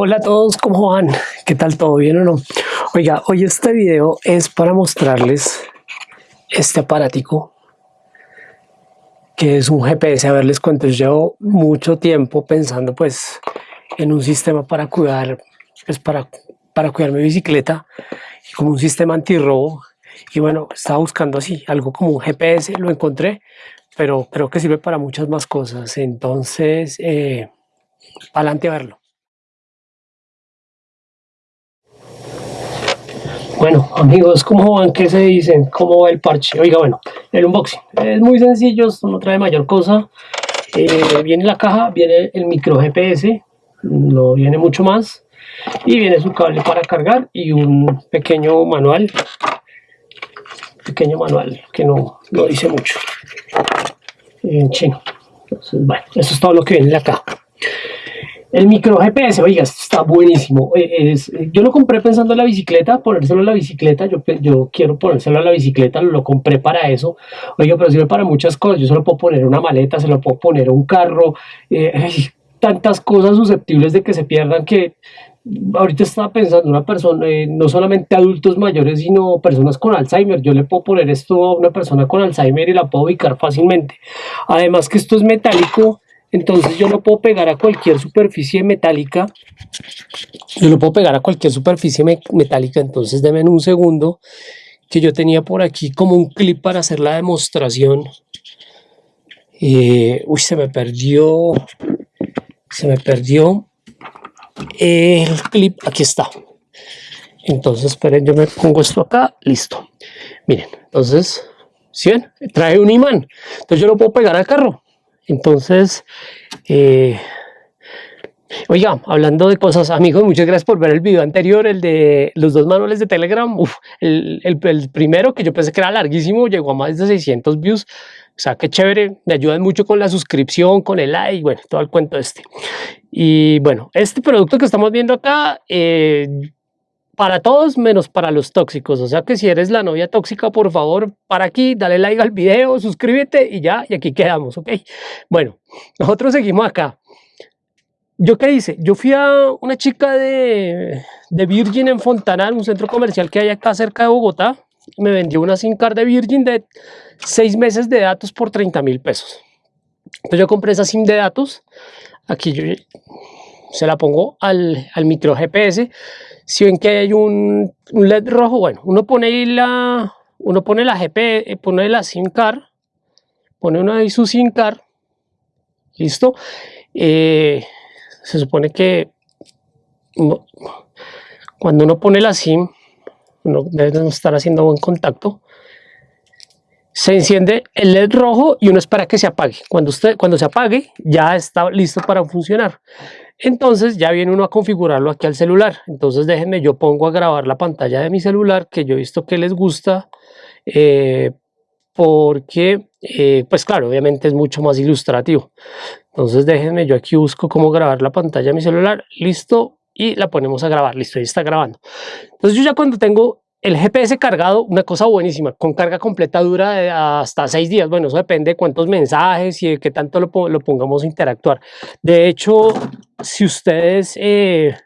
Hola a todos, ¿cómo van? ¿Qué tal? ¿Todo bien o no? Oiga, hoy este video es para mostrarles este aparatico que es un GPS. A ver, les cuento, llevo mucho tiempo pensando pues en un sistema para cuidar, pues para, para cuidar mi bicicleta como un sistema antirrobo. Y bueno, estaba buscando así, algo como un GPS, lo encontré, pero creo que sirve para muchas más cosas. Entonces, eh, adelante a verlo. Bueno, amigos, ¿cómo van? ¿Qué se dicen? ¿Cómo va el parche? Oiga, bueno, el unboxing es muy sencillo, esto no trae mayor cosa. Eh, viene la caja, viene el micro GPS, no viene mucho más. Y viene su cable para cargar y un pequeño manual. Pequeño manual que no, no dice mucho en chino. Entonces, bueno, eso es todo lo que viene en la caja. El micro GPS, oiga, está buenísimo. Eh, es, yo lo compré pensando en la bicicleta, ponérselo a la bicicleta. Yo, yo quiero ponérselo a la bicicleta, lo compré para eso. Oiga, pero sirve para muchas cosas. Yo se lo puedo poner una maleta, se lo puedo poner un carro. Eh, tantas cosas susceptibles de que se pierdan que ahorita estaba pensando una persona, eh, no solamente adultos mayores, sino personas con Alzheimer. Yo le puedo poner esto a una persona con Alzheimer y la puedo ubicar fácilmente. Además que esto es metálico entonces yo lo puedo pegar a cualquier superficie metálica. Yo lo puedo pegar a cualquier superficie metálica. Entonces denme un segundo que yo tenía por aquí como un clip para hacer la demostración. Eh, uy, se me perdió. Se me perdió el clip. Aquí está. Entonces, esperen, yo me pongo esto acá. Listo. Miren, entonces, ¿sí ven? Trae un imán. Entonces yo lo puedo pegar al carro. Entonces, eh, oiga, hablando de cosas, amigos, muchas gracias por ver el video anterior, el de los dos manuales de Telegram. el, el, primero, que yo pensé que era larguísimo, llegó a más de 600 views. O sea, qué chévere, me ayudan mucho con la suscripción, con el like, bueno, todo el cuento este. Y bueno, este producto que estamos viendo acá, eh, para todos menos para los tóxicos. O sea que si eres la novia tóxica, por favor, para aquí, dale like al video, suscríbete y ya, y aquí quedamos, ¿ok? Bueno, nosotros seguimos acá. ¿Yo qué hice? Yo fui a una chica de, Virgin en Fontanal, un centro comercial que hay acá cerca de Bogotá. Me vendió una SIM card de Virgin de seis meses de datos por 30 mil pesos. Entonces yo compré esa SIM de datos. Aquí yo se la pongo al, al micro GPS si ven que hay un, LED rojo, bueno, uno pone la, uno pone la GP, eh, pone la SIM card, pone una ahí su SIM card, listo. Eh, se supone que cuando uno pone la SIM, uno debe estar haciendo buen contacto. Se enciende el LED rojo y uno espera que se apague. Cuando, usted, cuando se apague, ya está listo para funcionar. Entonces ya viene uno a configurarlo aquí al celular. Entonces déjenme, yo pongo a grabar la pantalla de mi celular, que yo he visto que les gusta, eh, porque, eh, pues claro, obviamente es mucho más ilustrativo. Entonces déjenme, yo aquí busco cómo grabar la pantalla de mi celular, listo, y la ponemos a grabar, listo, ahí está grabando. Entonces yo ya cuando tengo el GPS cargado, una cosa buenísima, con carga completa dura hasta seis días. Bueno, eso depende de cuántos mensajes y de qué tanto lo, pongamos a interactuar. De hecho, si ustedes eh,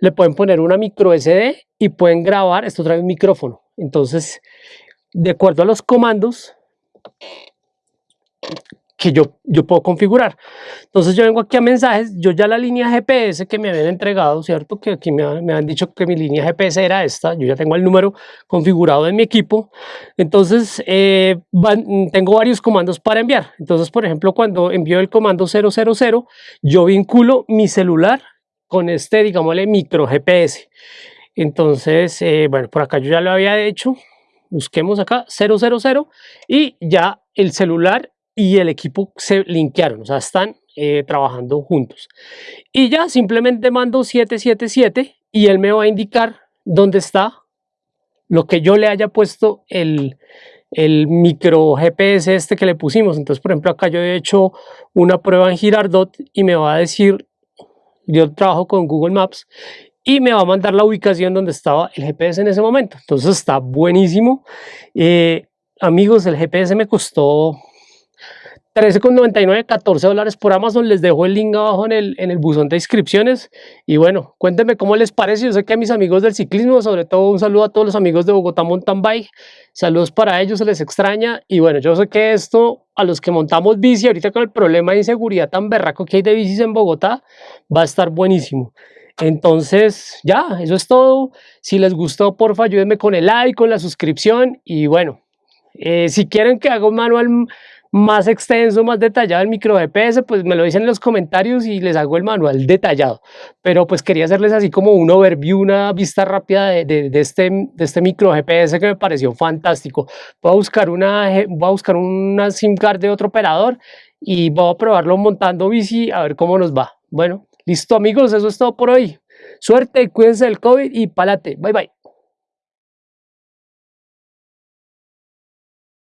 le pueden poner una micro SD y pueden grabar, esto trae un micrófono. Entonces, de acuerdo a los comandos, que yo, yo puedo configurar. Entonces yo vengo aquí a mensajes, yo ya la línea GPS que me habían entregado, ¿cierto? Que aquí me, me han dicho que mi línea GPS era esta, yo ya tengo el número configurado en mi equipo. Entonces eh, tengo varios comandos para enviar. Entonces, por ejemplo, cuando envío el comando 000, yo vinculo mi celular con este, digámosle, micro GPS. Entonces, eh, bueno, por acá yo ya lo había hecho. Busquemos acá 000 y ya el celular y el equipo se linkearon, o sea, están eh, trabajando juntos. Y ya simplemente mando 777 y él me va a indicar dónde está lo que yo le haya puesto el, el micro GPS este que le pusimos. Entonces, por ejemplo, acá yo he hecho una prueba en Girardot y me va a decir, yo trabajo con Google Maps y me va a mandar la ubicación donde estaba el GPS en ese momento. Entonces está buenísimo. Eh, amigos, el GPS me costó 13,99, 14 dólares por Amazon. Les dejo el link abajo en el, en el buzón de inscripciones. Y bueno, cuéntenme cómo les parece. Yo sé que a mis amigos del ciclismo, sobre todo un saludo a todos los amigos de Bogotá Mountain Bike. Saludos para ellos, se les extraña. Y bueno, yo sé que esto, a los que montamos bici, ahorita con el problema de inseguridad tan berraco que hay de bicis en Bogotá, va a estar buenísimo. Entonces, ya, eso es todo. Si les gustó, porfa, ayúdenme con el like, con la suscripción. Y bueno, eh, si quieren que haga un manual más extenso, más detallado el micro GPS, pues me lo dicen en los comentarios y les hago el manual detallado. Pero pues quería hacerles así como un overview, una vista rápida de, este, de este micro GPS que me pareció fantástico. Voy a buscar una, voy a buscar una SIM card de otro operador y voy a probarlo montando bici a ver cómo nos va. Bueno, listo amigos, eso es todo por hoy. Suerte, cuídense del COVID y palate. Bye bye.